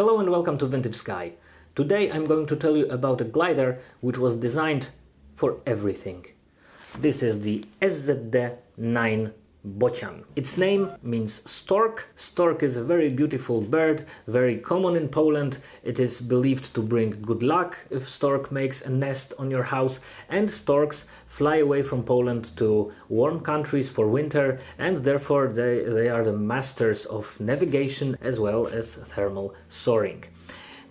Hello and welcome to Vintage Sky. Today I'm going to tell you about a glider which was designed for everything. This is the SZD9 Bocian. Its name means stork. Stork is a very beautiful bird, very common in Poland. It is believed to bring good luck if stork makes a nest on your house and storks fly away from Poland to warm countries for winter and therefore they, they are the masters of navigation as well as thermal soaring.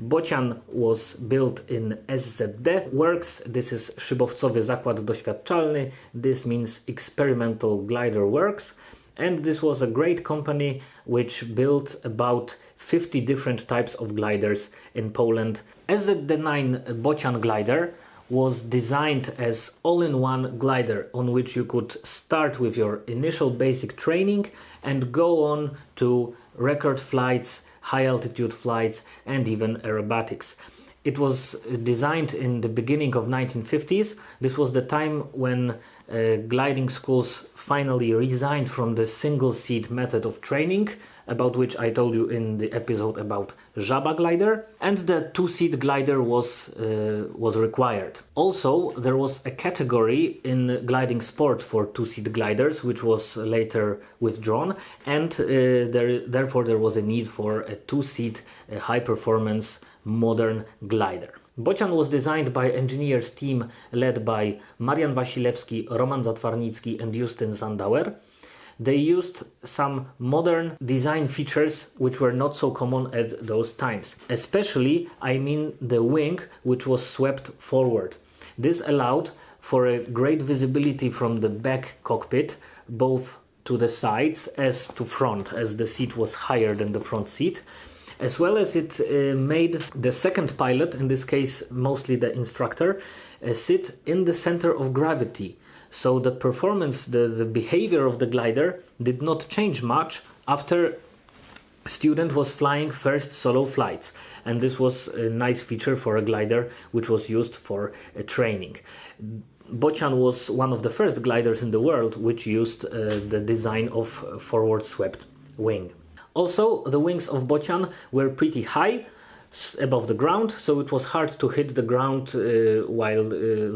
Bocian was built in SZD Works. This is Szybowcowy Zakład Doświadczalny. This means Experimental Glider Works. And this was a great company which built about 50 different types of gliders in Poland. SZD9 Bocian glider was designed as all-in-one glider on which you could start with your initial basic training and go on to record flights high altitude flights and even aerobatics. It was designed in the beginning of 1950s. This was the time when uh, gliding schools finally resigned from the single seat method of training about which I told you in the episode about Żaba glider, and the two-seat glider was uh, was required. Also, there was a category in gliding sport for two-seat gliders, which was later withdrawn, and uh, there, therefore there was a need for a two-seat, uh, high-performance modern glider. Bocian was designed by engineers team led by Marian Wasilewski, Roman Zatwarnicki and Justyn Sandauer they used some modern design features which were not so common at those times. Especially, I mean the wing which was swept forward. This allowed for a great visibility from the back cockpit, both to the sides as to front, as the seat was higher than the front seat as well as it uh, made the second pilot, in this case mostly the instructor, uh, sit in the center of gravity. So the performance, the, the behavior of the glider did not change much after student was flying first solo flights and this was a nice feature for a glider which was used for uh, training. Bocian was one of the first gliders in the world which used uh, the design of forward swept wing. Also, the wings of Bocian were pretty high above the ground, so it was hard to hit the ground uh, while uh,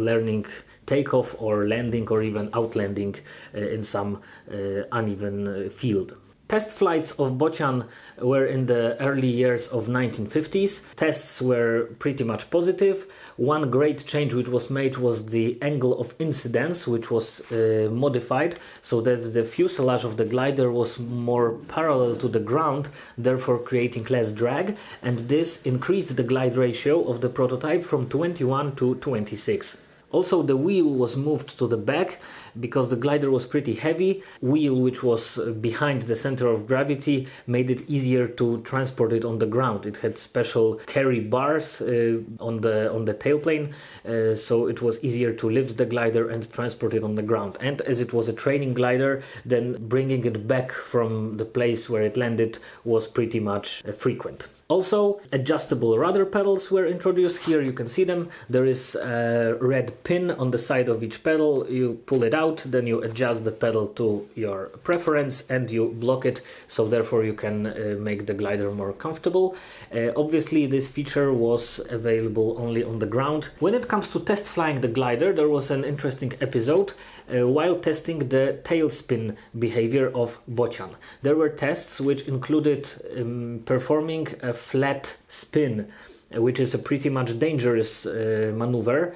learning takeoff or landing or even outlanding uh, in some uh, uneven uh, field. Test flights of Bocian were in the early years of 1950s. Tests were pretty much positive. One great change which was made was the angle of incidence, which was uh, modified so that the fuselage of the glider was more parallel to the ground, therefore creating less drag, and this increased the glide ratio of the prototype from 21 to 26. Also the wheel was moved to the back because the glider was pretty heavy. Wheel which was uh, behind the center of gravity made it easier to transport it on the ground. It had special carry bars uh, on the on the tailplane uh, so it was easier to lift the glider and transport it on the ground. And as it was a training glider then bringing it back from the place where it landed was pretty much uh, frequent. Also, adjustable rudder pedals were introduced. Here you can see them. There is a red pin on the side of each pedal. You pull it out, then you adjust the pedal to your preference and you block it, so therefore you can uh, make the glider more comfortable. Uh, obviously, this feature was available only on the ground. When it comes to test flying the glider, there was an interesting episode uh, while testing the tailspin behavior of Bocian. There were tests which included um, performing a flat spin, uh, which is a pretty much dangerous uh, maneuver.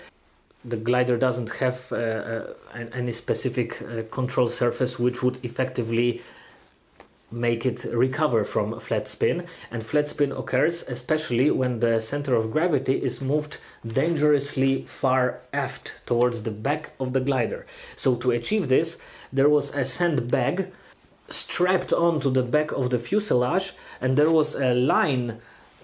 The glider doesn't have uh, uh, any specific uh, control surface which would effectively make it recover from flat spin. And flat spin occurs especially when the center of gravity is moved dangerously far aft towards the back of the glider. So to achieve this there was a sandbag strapped onto the back of the fuselage and there was a line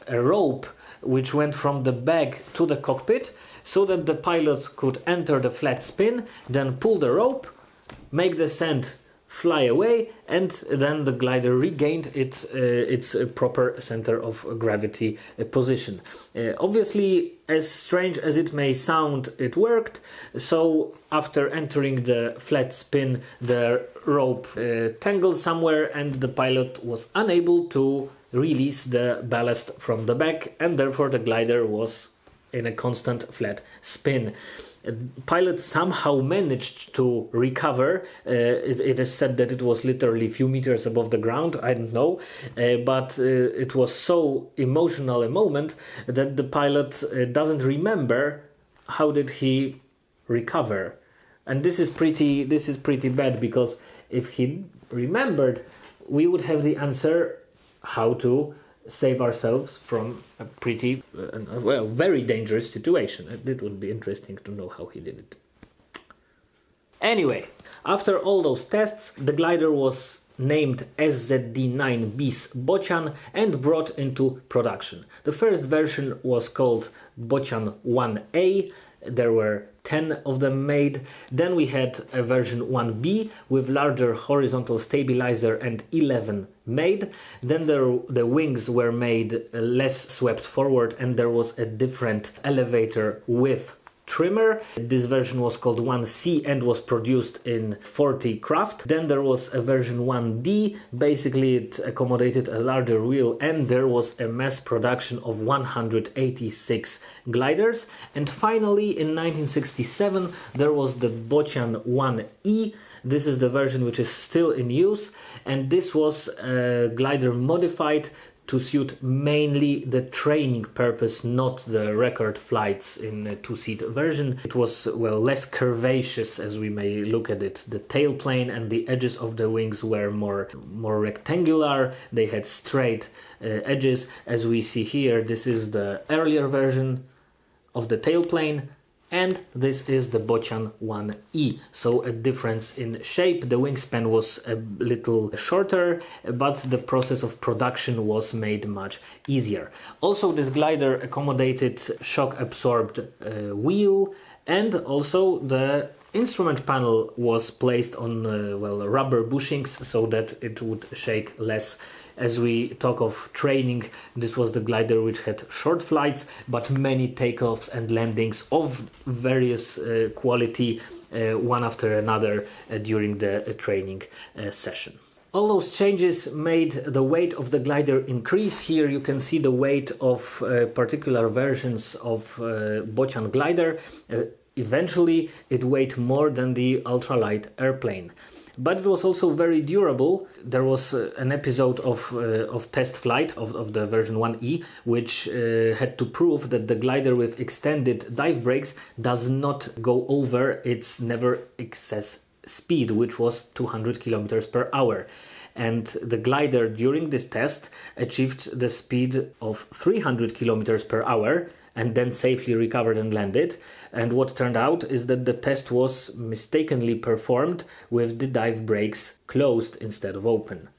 a rope which went from the bag to the cockpit so that the pilot could enter the flat spin then pull the rope make the sand fly away and then the glider regained its uh, its uh, proper center of gravity uh, position. Uh, obviously as strange as it may sound it worked. So after entering the flat spin the rope uh, tangled somewhere and the pilot was unable to release the ballast from the back, and therefore the glider was in a constant flat spin pilot somehow managed to recover. Uh, it, it is said that it was literally a few meters above the ground. I don't know, uh, but uh, it was so emotional a moment that the pilot uh, doesn't remember how did he recover, and this is pretty. This is pretty bad because if he remembered, we would have the answer how to save ourselves from a pretty, uh, well, very dangerous situation. It would be interesting to know how he did it. Anyway, after all those tests, the glider was named SZD9 bis Bocian and brought into production. The first version was called Bocian 1A. There were 10 of them made. Then we had a version 1B with larger horizontal stabilizer and 11 made. Then there, the wings were made less swept forward and there was a different elevator with trimmer. This version was called 1C and was produced in 40 craft. Then there was a version 1D, basically it accommodated a larger wheel and there was a mass production of 186 gliders. And finally in 1967 there was the Bocian 1E. This is the version which is still in use and this was a glider modified to suit mainly the training purpose, not the record flights in a two-seat version. It was well less curvaceous as we may look at it. The tailplane and the edges of the wings were more more rectangular. They had straight uh, edges as we see here. This is the earlier version of the tailplane and this is the Bocian 1E. So a difference in shape, the wingspan was a little shorter, but the process of production was made much easier. Also this glider accommodated shock absorbed uh, wheel and also the instrument panel was placed on uh, well rubber bushings so that it would shake less as we talk of training, this was the glider which had short flights but many takeoffs and landings of various uh, quality, uh, one after another, uh, during the uh, training uh, session. All those changes made the weight of the glider increase. Here you can see the weight of uh, particular versions of Bocian glider. eventually it weighed more than the ultralight airplane but it was also very durable. There was uh, an episode of uh, of test flight of, of the version 1E, which uh, had to prove that the glider with extended dive brakes does not go over its never exceed speed, which was 200 kilometers per hour. And the glider during this test achieved the speed of 300 kilometers per hour and then safely recovered and landed. And what turned out is that the test was mistakenly performed with the dive brakes closed instead of open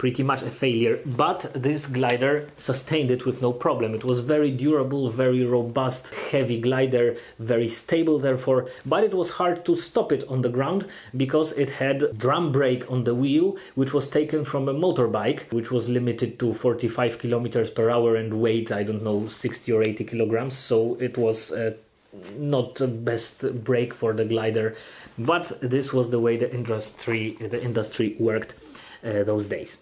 pretty much a failure, but this glider sustained it with no problem. It was very durable, very robust, heavy glider, very stable therefore, but it was hard to stop it on the ground because it had drum brake on the wheel, which was taken from a motorbike, which was limited to 45 kilometers per hour and weight, I don't know, 60 or 80 kilograms, so it was uh, not the best brake for the glider, but this was the way the industry the industry worked uh, those days.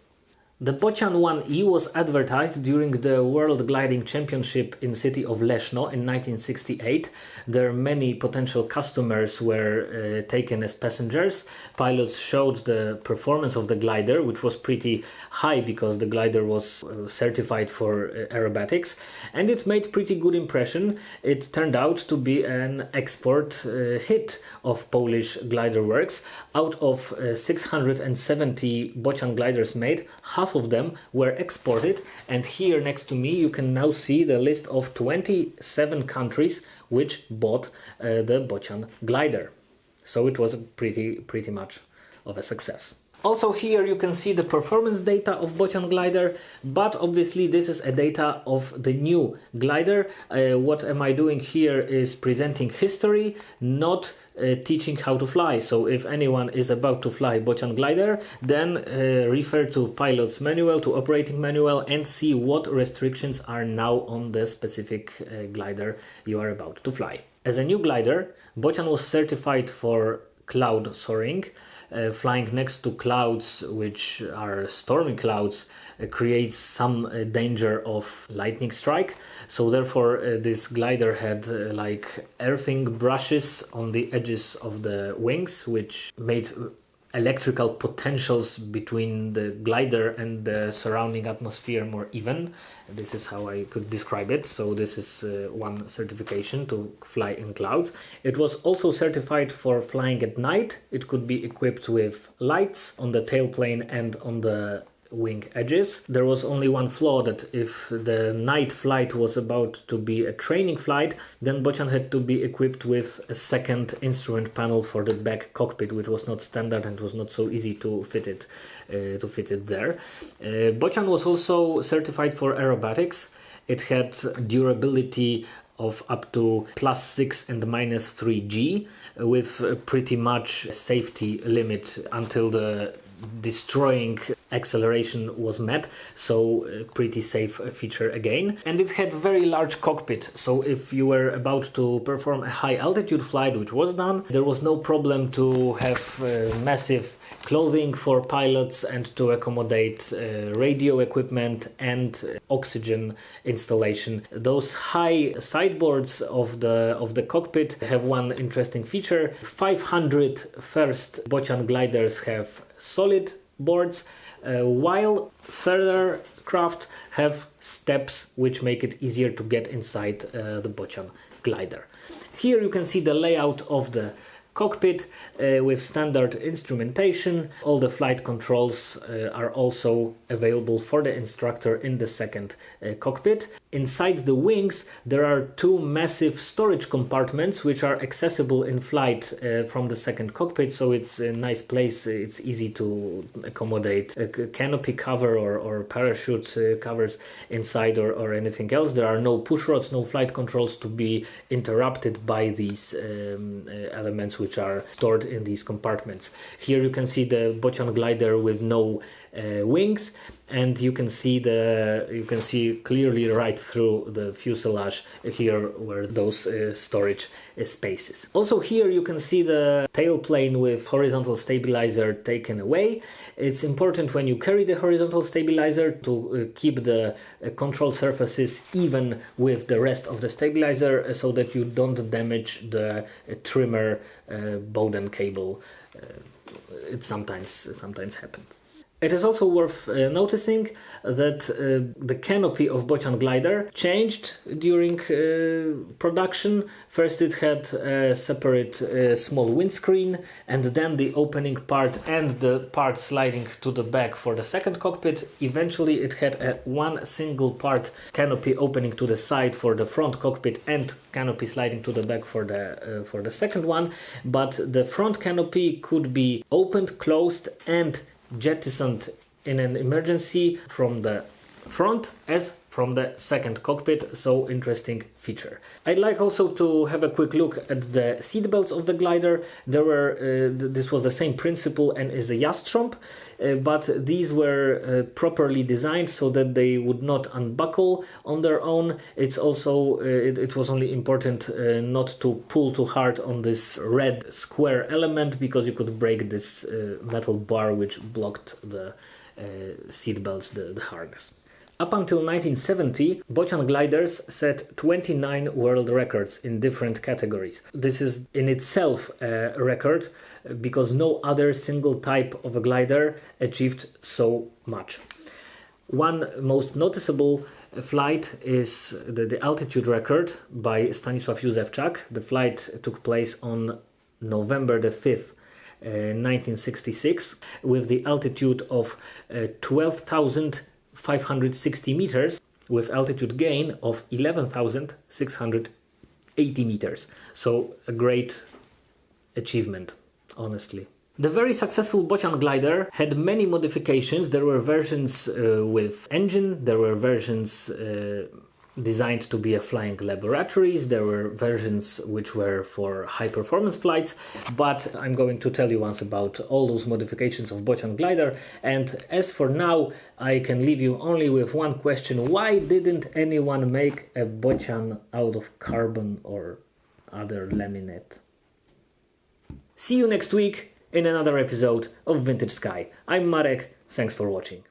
The Bocian 1E was advertised during the World Gliding Championship in city of Leszno in 1968. There many potential customers were uh, taken as passengers. Pilots showed the performance of the glider, which was pretty high because the glider was uh, certified for uh, aerobatics, and it made pretty good impression. It turned out to be an export uh, hit of Polish glider works. Out of uh, 670 Bocian gliders made, half half of them were exported and here next to me you can now see the list of 27 countries which bought uh, the Bocian glider. So it was pretty pretty much of a success. Also here you can see the performance data of Bocian glider, but obviously this is a data of the new glider. Uh, what am I doing here is presenting history, not uh, teaching how to fly. So if anyone is about to fly Bocian glider, then uh, refer to pilot's manual, to operating manual and see what restrictions are now on the specific uh, glider you are about to fly. As a new glider, Bocian was certified for cloud soaring uh, flying next to clouds, which are stormy clouds, uh, creates some uh, danger of lightning strike. So therefore, uh, this glider had uh, like earthing brushes on the edges of the wings, which made electrical potentials between the glider and the surrounding atmosphere more even. This is how I could describe it. So this is uh, one certification to fly in clouds. It was also certified for flying at night. It could be equipped with lights on the tailplane and on the wing edges. There was only one flaw that if the night flight was about to be a training flight, then Bocian had to be equipped with a second instrument panel for the back cockpit, which was not standard and was not so easy to fit it uh, to fit it there. Uh, Bocian was also certified for aerobatics. It had durability of up to plus 6 and minus 3G with pretty much safety limit until the destroying acceleration was met so uh, pretty safe feature again. And it had very large cockpit so if you were about to perform a high altitude flight which was done there was no problem to have uh, massive clothing for pilots and to accommodate uh, radio equipment and oxygen installation. Those high sideboards of the of the cockpit have one interesting feature. 500 first Bocian gliders have solid boards uh, while further craft have steps which make it easier to get inside uh, the Bocian glider. Here you can see the layout of the cockpit uh, with standard instrumentation. All the flight controls uh, are also available for the instructor in the second uh, cockpit. Inside the wings there are two massive storage compartments which are accessible in flight uh, from the second cockpit so it's a nice place it's easy to accommodate a canopy cover or, or parachute uh, covers inside or, or anything else there are no push rods no flight controls to be interrupted by these um, uh, elements which are stored in these compartments. Here you can see the Bocian glider with no uh, wings and you can see the you can see clearly right through the fuselage here where those uh, storage uh, spaces. Also here you can see the tailplane with horizontal stabilizer taken away. It's important when you carry the horizontal stabilizer to uh, keep the uh, control surfaces even with the rest of the stabilizer uh, so that you don't damage the uh, trimmer Bowden cable it sometimes sometimes happens it is also worth uh, noticing that uh, the canopy of Bocian glider changed during uh, production. First it had a separate uh, small windscreen and then the opening part and the part sliding to the back for the second cockpit. Eventually it had a one single part canopy opening to the side for the front cockpit and canopy sliding to the back for the uh, for the second one, but the front canopy could be opened, closed and jettisoned in an emergency from the front as from the second cockpit, so interesting feature. I'd like also to have a quick look at the seat belts of the glider. There were uh, th this was the same principle and is the Jastrząb, uh, but these were uh, properly designed so that they would not unbuckle on their own. It's also uh, it, it, was only important uh, not to pull too hard on this red square element because you could break this uh, metal bar which blocked the seat belts, the, the harness. Up until 1970, Bocian gliders set 29 world records in different categories. This is in itself a record because no other single type of a glider achieved so much. One most noticeable flight is the, the altitude record by Stanisław Józefczak. The flight took place on November the 5th, uh, 1966, with the altitude of uh, 12,000 560 meters with altitude gain of 11,680 meters. So a great achievement, honestly. The very successful Bocian glider had many modifications. There were versions uh, with engine, there were versions uh, designed to be a flying laboratories. There were versions which were for high performance flights, but I'm going to tell you once about all those modifications of Bocian glider. And as for now, I can leave you only with one question. Why didn't anyone make a Bocian out of carbon or other laminate? See you next week in another episode of Vintage Sky. I'm Marek, thanks for watching.